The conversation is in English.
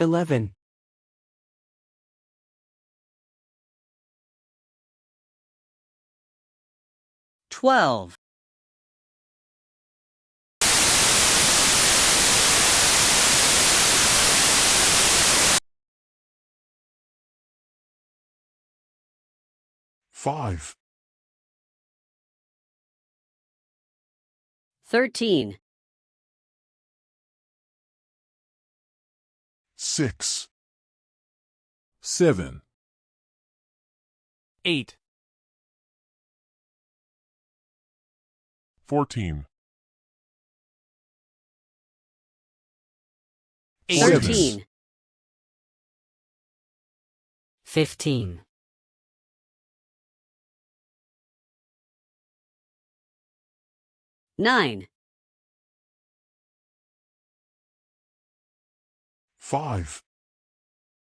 eleven, twelve, five, thirteen, six, seven, eight, fourteen, eighteen, thirteen, fifteen, nine, five,